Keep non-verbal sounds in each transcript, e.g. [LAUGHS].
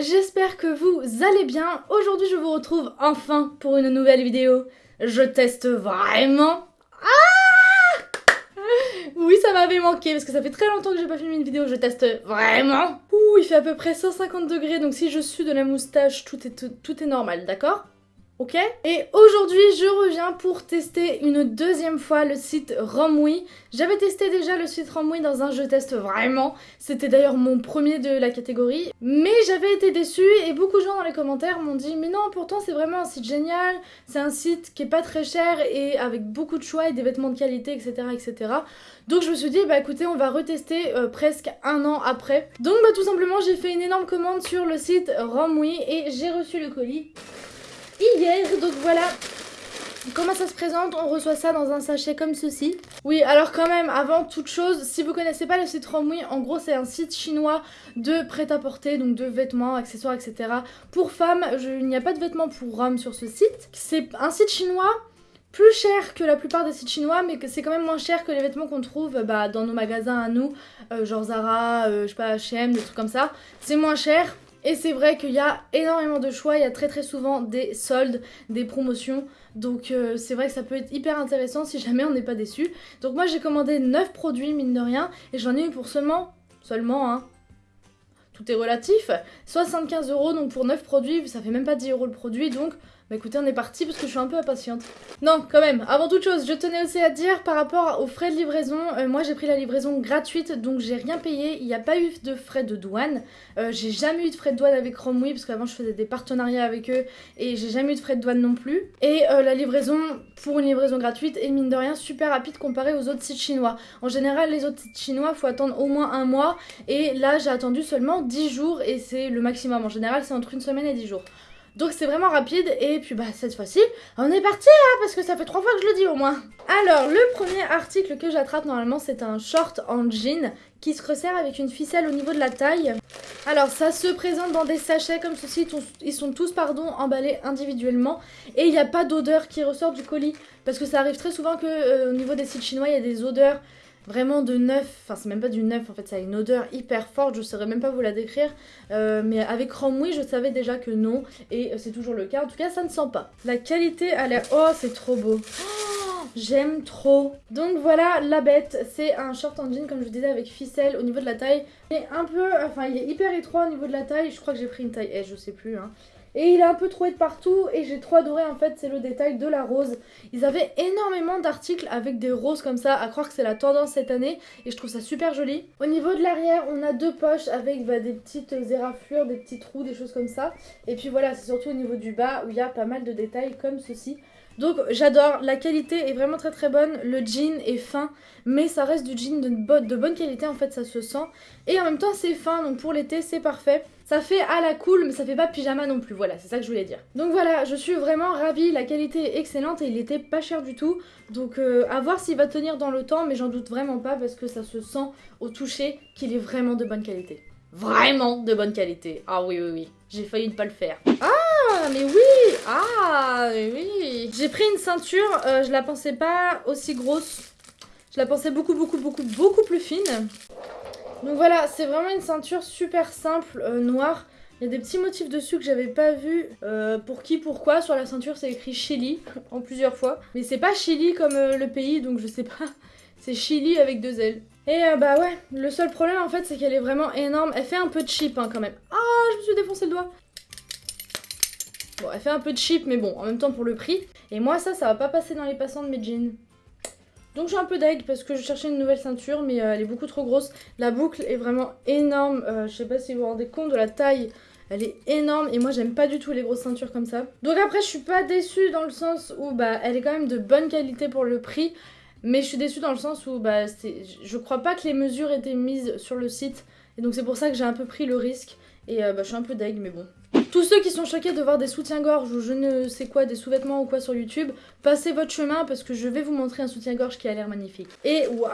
j'espère que vous allez bien. Aujourd'hui je vous retrouve enfin pour une nouvelle vidéo. Je teste vraiment... Ah Oui ça m'avait manqué parce que ça fait très longtemps que j'ai pas filmé une vidéo, je teste vraiment. Ouh il fait à peu près 150 degrés donc si je suis de la moustache tout est, tout est normal, d'accord? Ok? Et aujourd'hui, je reviens pour tester une deuxième fois le site Romwe. J'avais testé déjà le site Romwe dans un jeu test vraiment. C'était d'ailleurs mon premier de la catégorie. Mais j'avais été déçue et beaucoup de gens dans les commentaires m'ont dit Mais non, pourtant c'est vraiment un site génial. C'est un site qui est pas très cher et avec beaucoup de choix et des vêtements de qualité, etc. etc. Donc je me suis dit, bah écoutez, on va retester euh, presque un an après. Donc bah tout simplement, j'ai fait une énorme commande sur le site Romwe et j'ai reçu le colis hier. Donc voilà Comment ça se présente? On reçoit ça dans un sachet comme ceci. Oui, alors quand même, avant toute chose, si vous connaissez pas le site Romwe, en gros c'est un site chinois de prêt-à-porter, donc de vêtements, accessoires, etc. Pour femmes, il n'y a pas de vêtements pour hommes sur ce site. C'est un site chinois plus cher que la plupart des sites chinois, mais c'est quand même moins cher que les vêtements qu'on trouve bah, dans nos magasins à nous, euh, genre Zara, euh, je sais pas, H&M, des trucs comme ça. C'est moins cher, et c'est vrai qu'il y a énormément de choix, il y a très très souvent des soldes, des promotions. Donc euh, c'est vrai que ça peut être hyper intéressant si jamais on n'est pas déçu. Donc moi j'ai commandé 9 produits mine de rien et j'en ai eu pour seulement, seulement hein, tout est relatif, 75 euros donc pour 9 produits, ça fait même pas 10 euros le produit donc bah écoutez, on est parti parce que je suis un peu impatiente. Non, quand même, avant toute chose, je tenais aussi à dire par rapport aux frais de livraison, euh, moi j'ai pris la livraison gratuite, donc j'ai rien payé, il n'y a pas eu de frais de douane. Euh, j'ai jamais eu de frais de douane avec Romwe, parce qu'avant je faisais des partenariats avec eux, et j'ai jamais eu de frais de douane non plus. Et euh, la livraison, pour une livraison gratuite, est mine de rien super rapide comparé aux autres sites chinois. En général, les autres sites chinois, faut attendre au moins un mois, et là j'ai attendu seulement 10 jours, et c'est le maximum. En général, c'est entre une semaine et 10 jours. Donc c'est vraiment rapide et puis bah cette fois-ci on est parti hein, parce que ça fait trois fois que je le dis au moins. Alors le premier article que j'attrape normalement c'est un short en jean qui se resserre avec une ficelle au niveau de la taille. Alors ça se présente dans des sachets comme ceci, ils sont tous pardon emballés individuellement et il n'y a pas d'odeur qui ressort du colis parce que ça arrive très souvent que euh, au niveau des sites chinois il y a des odeurs vraiment de neuf, enfin c'est même pas du neuf en fait, ça a une odeur hyper forte, je saurais même pas vous la décrire, euh, mais avec Romwe je savais déjà que non, et c'est toujours le cas, en tout cas ça ne sent pas. La qualité a l'air, oh c'est trop beau. Oh, J'aime trop. Donc voilà la bête, c'est un short en jean comme je vous disais avec ficelle au niveau de la taille, et un peu, enfin il est hyper étroit au niveau de la taille, je crois que j'ai pris une taille S, je sais plus hein. Et il est un peu troué de partout et j'ai trop adoré en fait, c'est le détail de la rose. Ils avaient énormément d'articles avec des roses comme ça, à croire que c'est la tendance cette année et je trouve ça super joli. Au niveau de l'arrière, on a deux poches avec bah, des petites éraflures, des petits trous, des choses comme ça. Et puis voilà, c'est surtout au niveau du bas où il y a pas mal de détails comme ceci. Donc j'adore, la qualité est vraiment très très bonne, le jean est fin, mais ça reste du jean de, de bonne qualité en fait, ça se sent. Et en même temps c'est fin, donc pour l'été c'est parfait. Ça fait à la cool, mais ça fait pas pyjama non plus, voilà, c'est ça que je voulais dire. Donc voilà, je suis vraiment ravie, la qualité est excellente et il était pas cher du tout. Donc euh, à voir s'il va tenir dans le temps, mais j'en doute vraiment pas parce que ça se sent au toucher qu'il est vraiment de bonne qualité. Vraiment de bonne qualité. Ah oui, oui, oui. J'ai failli ne pas le faire. Ah, mais oui Ah, mais oui J'ai pris une ceinture, euh, je la pensais pas aussi grosse. Je la pensais beaucoup, beaucoup, beaucoup, beaucoup plus fine. Donc voilà, c'est vraiment une ceinture super simple, euh, noire. Il y a des petits motifs dessus que j'avais pas vu. Euh, pour qui, pourquoi Sur la ceinture, c'est écrit Chili [LAUGHS] en plusieurs fois. Mais c'est pas Chili comme euh, le pays, donc je sais pas. [LAUGHS] C'est Chili avec deux L. Et bah ouais, le seul problème en fait, c'est qu'elle est vraiment énorme. Elle fait un peu de cheap hein, quand même. Ah, je me suis défoncé le doigt. Bon, elle fait un peu de cheap, mais bon, en même temps pour le prix. Et moi, ça, ça va pas passer dans les passants de mes jeans. Donc je suis un peu deg parce que je cherchais une nouvelle ceinture mais euh, elle est beaucoup trop grosse. La boucle est vraiment énorme. Euh, je sais pas si vous vous rendez compte de la taille. Elle est énorme et moi j'aime pas du tout les grosses ceintures comme ça. Donc après je suis pas déçue dans le sens où bah elle est quand même de bonne qualité pour le prix. Mais je suis déçue dans le sens où bah je crois pas que les mesures étaient mises sur le site. Et donc c'est pour ça que j'ai un peu pris le risque. Et euh, bah, je suis un peu deg mais bon. Tous ceux qui sont choqués de voir des soutiens-gorge ou je ne sais quoi, des sous-vêtements ou quoi sur YouTube, passez votre chemin parce que je vais vous montrer un soutien-gorge qui a l'air magnifique. Et waouh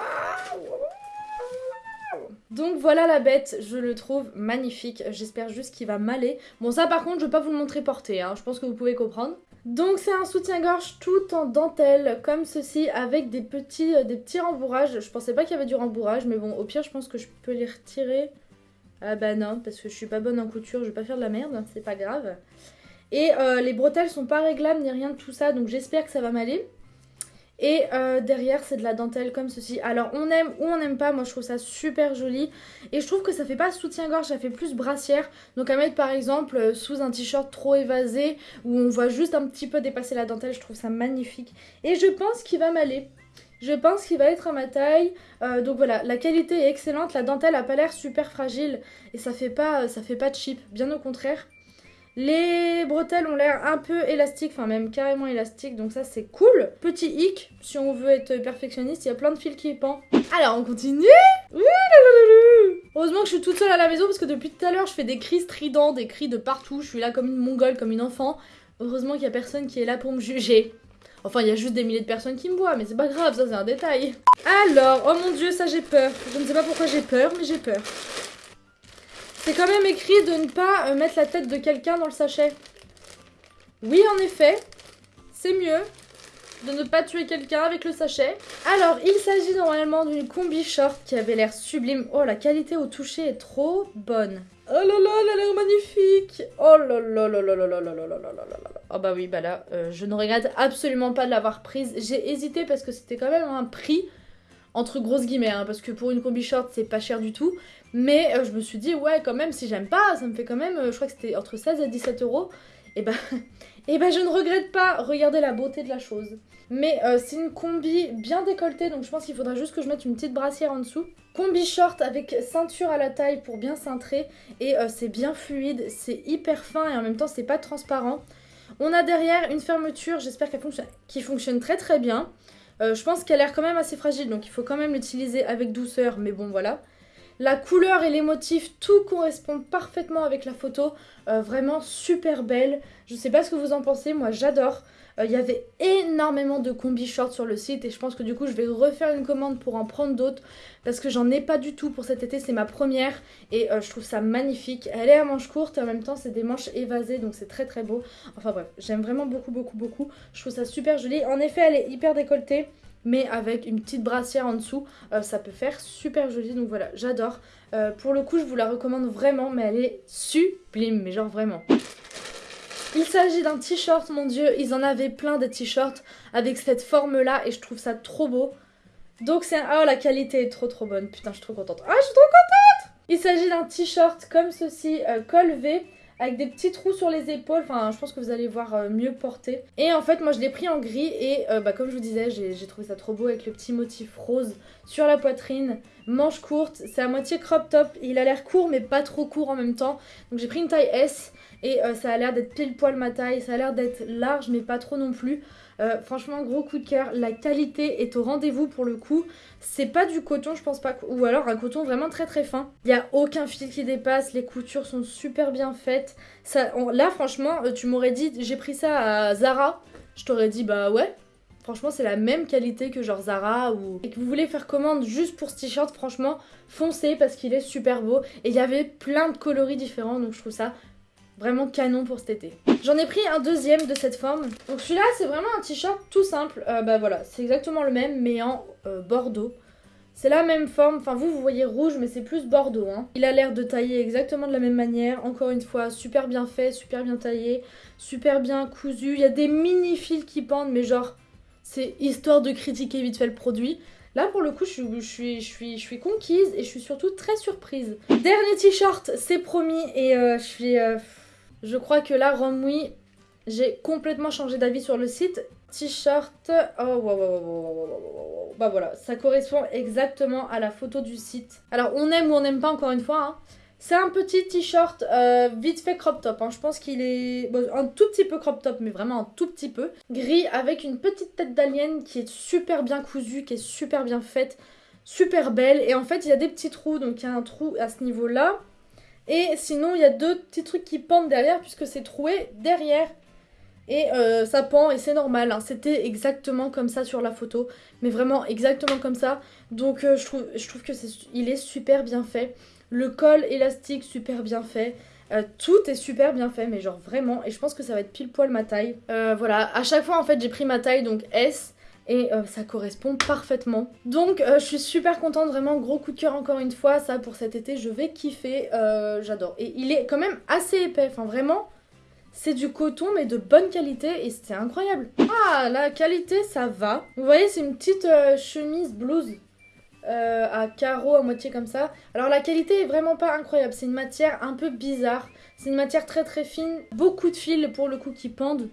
donc voilà la bête, je le trouve magnifique, j'espère juste qu'il va m'aller. Bon ça par contre je vais pas vous le montrer porté, hein. je pense que vous pouvez comprendre. Donc c'est un soutien-gorge tout en dentelle comme ceci avec des petits, euh, des petits rembourrages. Je pensais pas qu'il y avait du rembourrage mais bon au pire je pense que je peux les retirer Ah bah non, parce que je suis pas bonne en couture, je vais pas faire de la merde, c'est pas grave. Et euh, les bretelles sont pas réglables ni rien de tout ça, donc j'espère que ça va m'aller. Et euh, derrière, c'est de la dentelle comme ceci. Alors, on aime ou on n'aime pas. Moi, je trouve ça super joli. Et je trouve que ça fait pas soutien-gorge, ça fait plus brassière. Donc, à mettre par exemple euh, sous un t-shirt trop évasé où on voit juste un petit peu dépasser la dentelle. Je trouve ça magnifique. Et je pense qu'il va m'aller. Je pense qu'il va être à ma taille. Euh, donc voilà, la qualité est excellente. La dentelle a pas l'air super fragile. Et ça fait pas, ça fait pas cheap. Bien au contraire. Les bretelles ont l'air un peu élastiques, enfin même carrément élastiques, donc ça c'est cool. Petit hic, si on veut être perfectionniste, il y a plein de fils qui pendent. Alors on continue Heureusement que je suis toute seule à la maison parce que depuis tout à l'heure je fais des cris stridents, des cris de partout, je suis là comme une mongole, comme une enfant. Heureusement qu'il y a personne qui est là pour me juger. Enfin, il y a juste des milliers de personnes qui me voient, mais c'est pas grave, ça c'est un détail. Alors, oh mon dieu, ça j'ai peur. Je ne sais pas pourquoi j'ai peur, mais j'ai peur. C'est quand même écrit de ne pas euh, mettre la tête de quelqu'un dans le sachet. Oui, en effet, c'est mieux de ne pas tuer quelqu'un avec le sachet. Alors, il s'agit normalement d'une combi short qui avait l'air sublime. Oh, la qualité au toucher est trop bonne. Oh là là, elle a l'air magnifique Oh là là là là là là là là là là là là Oh bah oui, bah là, euh, je ne regrette absolument pas de l'avoir prise. J'ai hésité parce que c'était quand même un prix entre grosses guillemets, hein, parce que pour une combi short, c'est pas cher du tout. Mais euh, je me suis dit, ouais, quand même, si j'aime pas, ça me fait quand même, euh, je crois que c'était entre 16 et 17 euros. Et bah, [LAUGHS] et bah, je ne regrette pas. Regardez la beauté de la chose. Mais c'est une combi bien décolletée, donc je pense qu'il faudra juste que je mette une petite brassière en dessous. Combi short avec ceinture à la taille pour bien cintrer. Et c'est bien fluide, c'est hyper fin et en même temps, c'est pas transparent. On a derrière une fermeture, j'espère qu'elle fonctionne, qui fonctionne très très bien. Euh, je pense qu'elle a l'air quand même assez fragile, donc il faut quand même l'utiliser avec douceur, mais bon voilà. La couleur et les motifs, tout correspond parfaitement avec la photo. Euh, vraiment super belle. Je sais pas ce que vous en pensez, moi j'adore. Euh, il y avait énormément de combi shorts sur le site et je pense que du coup je vais refaire une commande pour en prendre d'autres parce que j'en ai pas du tout pour cet été, c'est ma première et je trouve ça magnifique. Elle est à manches courtes et en même temps c'est des manches évasées donc c'est très très beau. Enfin bref, j'aime vraiment beaucoup beaucoup beaucoup. Je trouve ça super joli. En effet elle est hyper décolletée mais avec une petite brassière en dessous, euh, ça peut faire super joli. Donc voilà, j'adore. Euh, pour le coup, je vous la recommande vraiment, mais elle est sublime, mais genre vraiment. Il s'agit d'un t-shirt, mon dieu, ils en avaient plein des t-shirts avec cette forme-là et je trouve ça trop beau. Donc c'est. Oh, la qualité est trop trop bonne. Putain, je suis trop contente. Ah, je suis trop contente Il s'agit d'un t-shirt comme ceci, euh, col V avec des petits trous sur les épaules. Enfin, je pense que vous allez voir euh, mieux porter. Et en fait, moi, je l'ai pris en gris et euh, bah, comme je vous disais, j'ai trouvé ça trop beau avec le petit motif rose sur la poitrine. Manche courte, c'est à moitié crop top. Il a l'air court, mais pas trop court en même temps. Donc j'ai pris une taille S et euh, ça a l'air d'être pile poil ma taille. Ça a l'air d'être large, mais pas trop non plus. Euh, franchement, gros coup de cœur. La qualité est au rendez-vous pour le coup. C'est pas du coton, je pense pas. Ou alors un coton vraiment très très fin. Il n'y a aucun fil qui dépasse. Les coutures sont super bien faites. Là, franchement, euh, tu m'aurais dit, j'ai pris ça à Zara. Je t'aurais dit, bah ouais. Franchement, c'est la même qualité que genre Zara ou... Et que vous voulez faire commande juste pour ce t-shirt, franchement, foncez parce qu'il est super beau. Et il y avait plein de coloris différents, donc je trouve ça Vraiment canon pour cet été. J'en ai pris un deuxième de cette forme. Donc celui-là, c'est vraiment un t-shirt tout simple. Euh, bah voilà, c'est exactement le même, mais en euh, bordeaux. C'est la même forme, enfin vous, vous voyez rouge, mais c'est plus bordeaux. Hein. Il a l'air de tailler exactement de la même manière. Encore une fois, super bien fait, super bien taillé, super bien cousu. Il y a des mini fils qui pendent, mais genre, c'est histoire de critiquer vite fait le produit. Là, pour le coup, je suis, je, suis, je, suis, je suis conquise et je suis surtout très surprise. Dernier t-shirt, c'est promis, et euh, je suis... Je crois que là, Romwe, j'ai complètement changé d'avis sur le site. T-shirt, oh wow, wow, wow, bah voilà, ça correspond exactement à la photo du site. Alors on aime ou on n'aime pas encore une fois, hein. c'est un petit t-shirt euh, vite fait crop top, hein. je pense qu'il est un tout petit peu crop top, mais vraiment un tout petit peu. Gris avec une petite tête d'alien qui est super bien cousue, qui est super bien faite, super belle. Et en fait il y a des petits trous, donc il y a un trou à ce niveau-là. Et sinon, il y a deux petits trucs qui pendent derrière puisque c'est troué derrière. Et euh, ça pend et c'est normal. Hein. C'était exactement comme ça sur la photo. Mais vraiment exactement comme ça. Donc euh, je trouve, je que c'est, il est super bien fait. Le col élastique super bien fait. Euh, tout est super bien fait, mais genre vraiment. Et je pense que ça va être pile poil ma taille. voilà, à chaque fois en fait j'ai pris ma taille, donc S. et euh, ça correspond parfaitement. Donc euh, je suis super contente, vraiment gros coup de cœur encore une fois, ça pour cet été je vais kiffer, euh, j'adore. Et il est quand même assez épais, enfin vraiment c'est du coton mais de bonne qualité et c'est incroyable. Ah la qualité ça va. Vous voyez c'est une petite chemise blouse à carreaux à moitié comme ça. Alors la qualité est vraiment pas incroyable, c'est une matière un peu bizarre, c'est une matière très très fine, beaucoup de fils pour le coup qui pendent.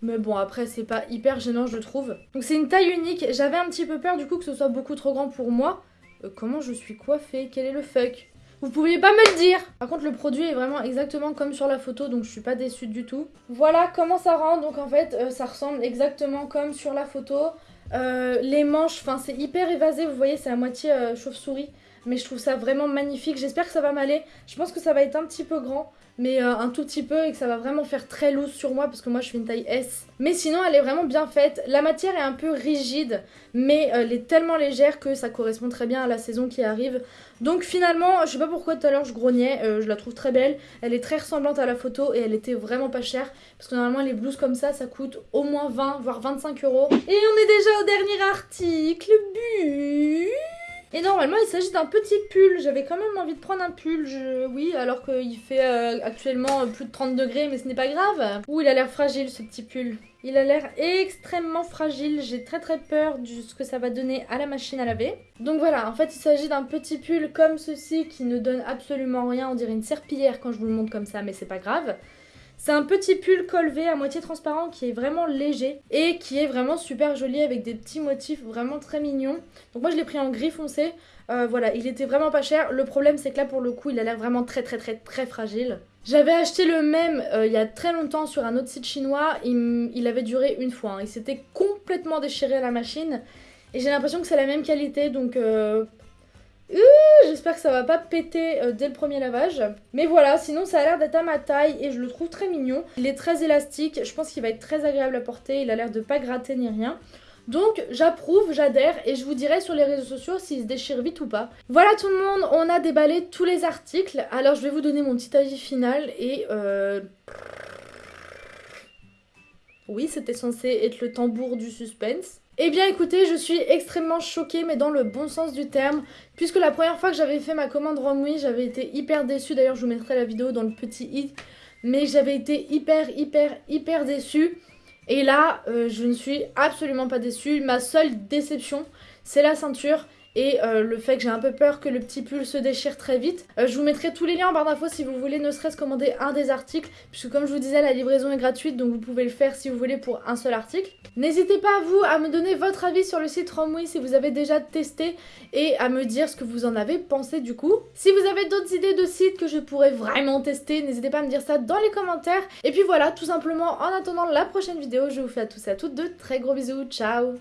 Mais bon, après, c'est pas hyper gênant, je trouve. Donc c'est une taille unique. J'avais un petit peu peur, du coup, que ce soit beaucoup trop grand pour moi. Euh, comment je suis coiffée? Quel est le fuck? Vous pouviez pas me le dire Par contre, le produit est vraiment exactement comme sur la photo, donc je suis pas déçue du tout. Voilà comment ça rend. Donc en fait, euh, ça ressemble exactement comme sur la photo. Euh, les manches, enfin, c'est hyper évasé. Vous voyez, c'est à moitié chauve-souris. Mais je trouve ça vraiment magnifique. J'espère que ça va m'aller. Je pense que ça va être un petit peu grand mais euh, un tout petit peu et que ça va vraiment faire très loose sur moi parce que moi je fais une taille S. Mais sinon elle est vraiment bien faite. La matière est un peu rigide mais euh, elle est tellement légère que ça correspond très bien à la saison qui arrive. Donc finalement, je sais pas pourquoi tout à l'heure je grognais, euh, je la trouve très belle. Elle est très ressemblante à la photo et elle était vraiment pas chère parce que normalement les blouses comme ça ça coûte au moins 20 voire 25 euros. Et on est déjà au dernier article. Bu et normalement, il s'agit d'un petit pull. J'avais quand même envie de prendre un pull. Oui, alors qu'il fait euh, actuellement plus de 30 degrés, mais ce n'est pas grave. Ouh, il a l'air fragile ce petit pull. Il a l'air extrêmement fragile. J'ai très très peur de ce que ça va donner à la machine à laver. Donc voilà, en fait, il s'agit d'un petit pull comme ceci qui ne donne absolument rien. On dirait une serpillière quand je vous le montre comme ça, mais c'est pas grave. C'est un petit pull colvé à moitié transparent qui est vraiment léger et qui est vraiment super joli avec des petits motifs vraiment très mignons. Donc moi je l'ai pris en gris foncé. Euh, voilà, il était vraiment pas cher. Le problème c'est que là pour le coup il a l'air vraiment très très très très fragile. J'avais acheté le même euh, il y a très longtemps sur un autre site chinois. Il, avait duré une fois. Hein. Il s'était complètement déchiré à la machine. Et j'ai l'impression que c'est la même qualité donc euh, J'espère que ça va pas péter euh, dès le premier lavage. Mais voilà, sinon ça a l'air d'être à ma taille et je le trouve très mignon. Il est très élastique, je pense qu'il va être très agréable à porter. Il a l'air de pas gratter ni rien. Donc j'approuve, j'adhère et je vous dirai sur les réseaux sociaux s'il se déchire vite ou pas. Voilà tout le monde, on a déballé tous les articles. Alors je vais vous donner mon petit avis final et... Euh... Oui, c'était censé être le tambour du suspense. Eh bien écoutez, je suis extrêmement choquée, mais dans le bon sens du terme, puisque la première fois que j'avais fait ma commande Romwe, j'avais été hyper déçue, d'ailleurs je vous mettrai la vidéo dans le petit i, mais j'avais été hyper hyper hyper déçue. Et là, euh, je ne suis absolument pas déçue. Ma seule déception, c'est la ceinture et euh, le fait que j'ai un peu peur que le petit pull se déchire très vite. Euh, je vous mettrai tous les liens en barre d'infos si vous voulez ne serait-ce commander un des articles, puisque comme je vous disais, la livraison est gratuite, donc vous pouvez le faire si vous voulez pour un seul article. N'hésitez pas vous à me donner votre avis sur le site Romwe si vous avez déjà testé et à me dire ce que vous en avez pensé du coup. Si vous avez d'autres idées de sites que je pourrais vraiment tester, n'hésitez pas à me dire ça dans les commentaires. Et puis voilà, tout simplement, en attendant la prochaine vidéo, je vous fais à tous et à toutes de très gros bisous. Ciao